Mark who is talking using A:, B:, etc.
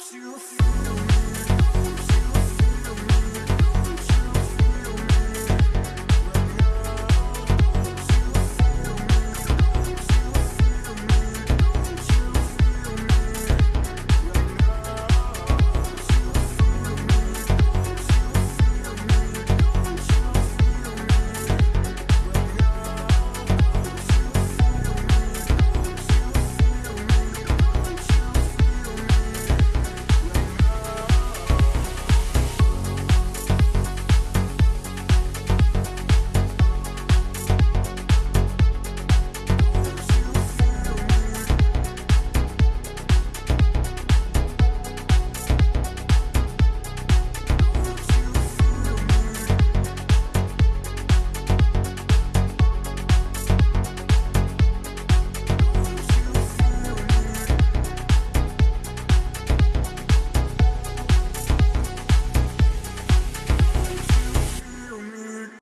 A: you